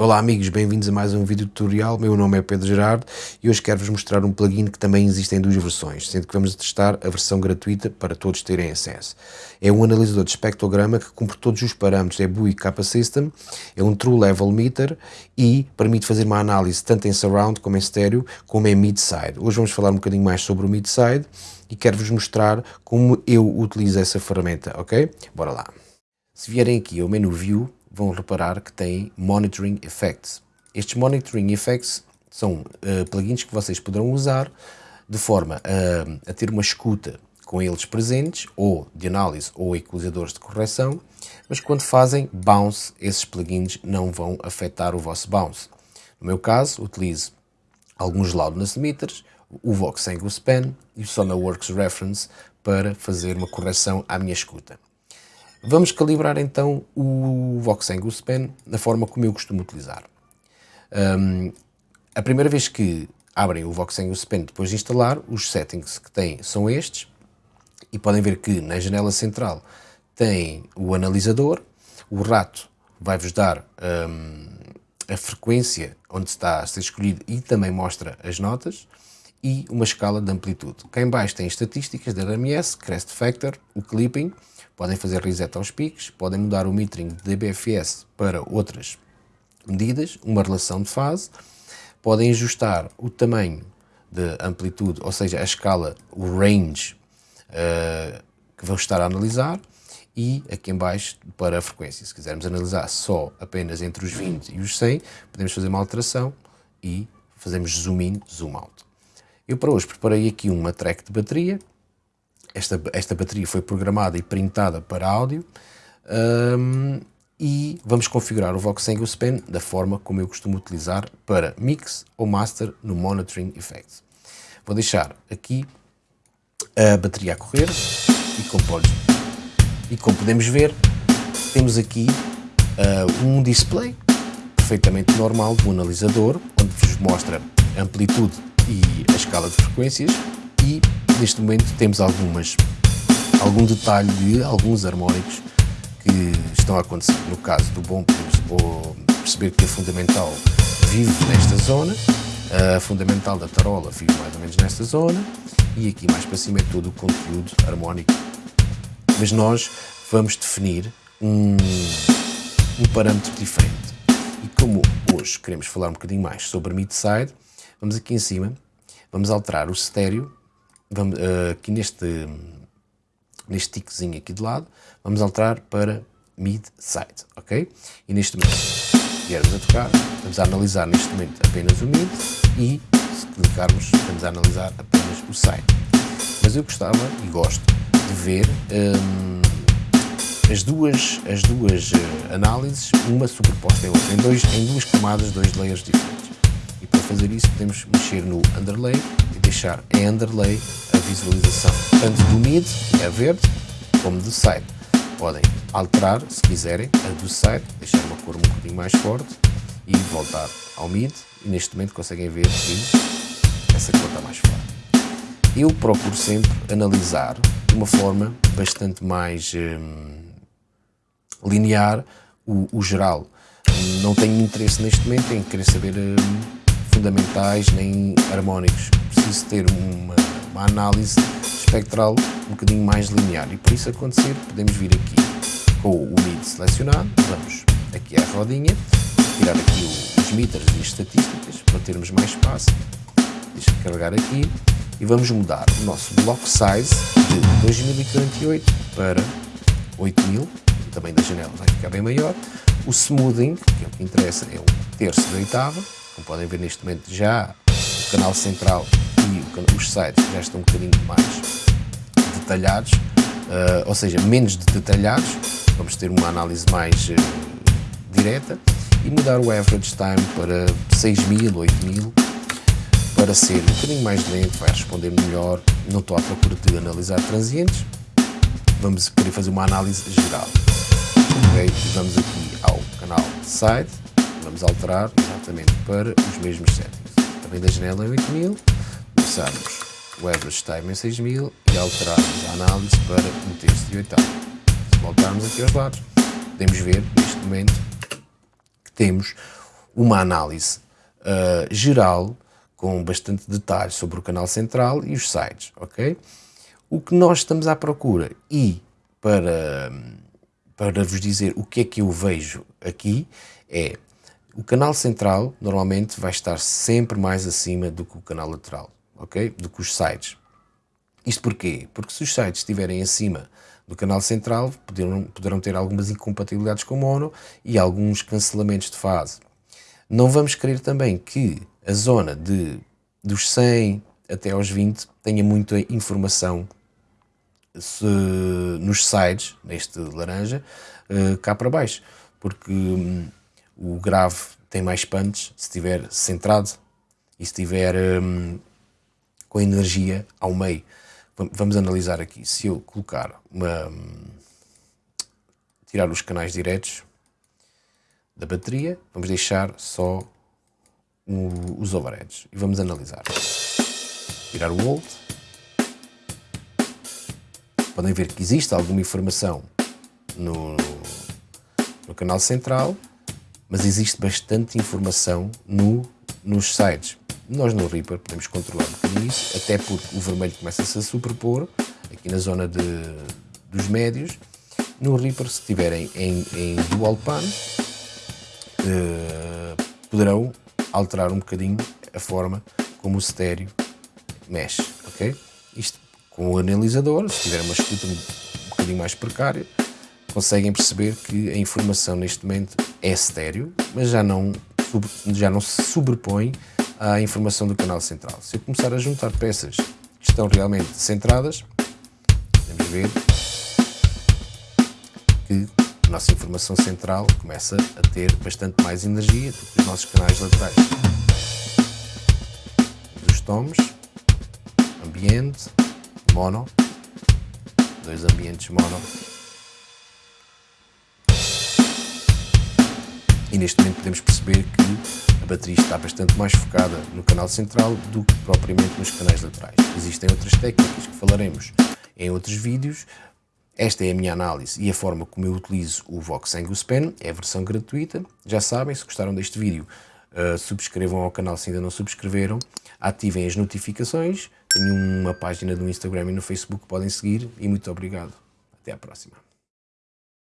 Olá amigos, bem-vindos a mais um vídeo tutorial, meu nome é Pedro Gerardo e hoje quero-vos mostrar um plugin que também existe em duas versões, sendo que vamos testar a versão gratuita para todos terem acesso. É um analisador de espectrograma que cumpre todos os parâmetros, é BUI Kappa System, é um True Level Meter e permite fazer uma análise tanto em surround como em estéreo, como em mid-side. Hoje vamos falar um bocadinho mais sobre o mid-side e quero-vos mostrar como eu utilizo essa ferramenta, ok? Bora lá. Se vierem aqui ao menu View, vão reparar que tem Monitoring Effects. Estes Monitoring Effects são uh, plugins que vocês poderão usar de forma a, a, ter uma escuta com eles presentes, ou de análise ou equalizadores de correção, mas quando fazem bounce, esses plugins não vão afetar o vosso bounce. No meu caso, utilizo alguns loudness meters, o Vox Angle Span e o SonarWorks Reference para fazer uma correção à minha escuta. Vamos calibrar então o Voxengo Span da forma como eu costumo utilizar. Um, a primeira vez que abrem o Voxengo Span depois de instalar, os settings que têm são estes e podem ver que na janela central tem o analisador, o rato vai-vos dar um, a frequência onde está a ser escolhido e também mostra as notas e uma escala de amplitude. Cá em baixo tem estatísticas da RMS, Crest Factor, o Clipping, podem fazer reset aos picos, podem mudar o metering de DBFS para outras medidas, uma relação de fase, podem ajustar o tamanho de amplitude, ou seja, a escala, o range uh, que vão estar a analisar e aqui em baixo para a frequência. Se quisermos analisar só apenas entre os 20 e os 100, podemos fazer uma alteração e fazemos zoom in, zoom out. Eu para hoje preparei aqui uma track de bateria. Esta, esta bateria foi programada e printada para áudio. Um, e vamos configurar o Vox Angle Span da forma como eu costumo utilizar para mix ou master no Monitoring Effects. Vou deixar aqui a bateria a correr e como, pode, e como podemos ver temos aqui uh, um display perfeitamente normal do analisador onde vos mostra amplitude e a escala de frequências e neste momento temos algumas, algum detalhe de alguns harmónicos que estão a acontecer. No caso do bom, podemos perceber que a fundamental vive nesta zona, a fundamental da tarola vive mais ou menos nesta zona e aqui mais para cima é todo o conteúdo harmónico. Mas nós vamos definir um, um parâmetro diferente. E como hoje queremos falar um bocadinho mais sobre mid-side, Vamos aqui em cima, vamos alterar o estéreo, vamos, uh, aqui neste, neste tiquezinho aqui de lado, vamos alterar para mid-side, ok? E neste momento, viermos a tocar, vamos a analisar neste momento apenas o mid e se clicarmos, vamos a analisar apenas o side. Mas eu gostava e gosto de ver um, as duas, as duas uh, análises, uma superposta em outra, em, dois, em duas camadas, dois layers diferentes fazer isso podemos mexer no underlay e deixar em underlay a visualização tanto do mid, que é verde, como do side. Podem alterar, se quiserem, a do side, deixar uma cor um bocadinho mais forte e voltar ao mid e neste momento conseguem ver que essa cor está mais forte. Eu procuro sempre analisar de uma forma bastante mais hum, linear o, o, geral. Não tenho interesse neste momento em querer saber hum, fundamentais nem harmónicos. Preciso ter uma, uma análise espectral um bocadinho mais linear. E por isso acontecer podemos vir aqui com o MID selecionado, vamos aqui à rodinha, tirar aqui os meters e as estatísticas para termos mais espaço, deixa carregar aqui. E vamos mudar o nosso block size de 2048 para 8000, também da janela vai ficar bem maior, o smoothing, que é o que interessa, é um terço da oitava, como podem ver neste momento já o canal central e os sites já estão um bocadinho mais detalhados, uh, ou seja, menos detalhados, vamos ter uma análise mais uh, direta e mudar o average time para 6.000, 8.000 para ser um bocadinho mais lento, vai responder melhor, não estou à procura de analisar transientes, vamos querer fazer uma análise geral. Ok, vamos aqui ao canal site, vamos alterar exatamente para os mesmos settings. Também da janela em 8000, começarmos o average time em 6000 e alterarmos a análise para um terço de oitavo. Se voltarmos aqui aos lados, podemos ver neste momento que temos uma análise uh, geral com bastante detalhe sobre o canal central e os sites, ok? O que nós estamos à procura e para, para vos dizer o que é que eu vejo aqui é o canal central normalmente vai estar sempre mais acima do que o canal lateral, ok? Do que os sites. Isto porquê? Porque se os sites estiverem acima do canal central, poderão, poderão ter algumas incompatibilidades com mono e alguns cancelamentos de fase. Não vamos querer também que a zona de, dos 100 até aos 20 tenha muita informação se, nos sides, neste laranja, uh, cá para baixo, porque um, o grave tem mais punch se estiver centrado e se estiver um, com energia ao meio. Vamos analisar aqui. Se eu colocar uma. Hum, tirar os canais diretos da bateria, vamos deixar só o, os overheads e vamos analisar. Tirar o volt. Podem ver que existe alguma informação no, no canal central, mas existe bastante informação no, nos sides. Nós no Reaper podemos controlar um bocadinho isso, até porque o vermelho começa-se a superpor aqui na zona de, dos médios. No Reaper, se estiverem em, em dual pan, uh, poderão alterar um bocadinho a forma como o estéreo mexe, ok? Isto com o analisador, se tiver uma escuta um bocadinho mais precária, conseguem perceber que a informação neste momento é estéreo, mas já não, já não se sobrepõe à informação do canal central. Se eu começar a juntar peças que estão realmente centradas, podemos ver que a nossa informação central começa a ter bastante mais energia do que os nossos canais laterais. Dos tomes, ambiente, mono, dois ambientes mono. E neste momento podemos perceber que a bateria está bastante mais focada no canal central do que propriamente nos canais laterais. Existem outras técnicas que falaremos em outros vídeos, esta é a minha análise e a forma como eu utilizo o Vox Angus Pen, é a versão gratuita. Já sabem, se gostaram deste vídeo, uh, subscrevam ao canal se ainda não subscreveram, ativem as notificações, tenho uma página no Instagram e no Facebook que podem seguir e muito obrigado. Até à próxima.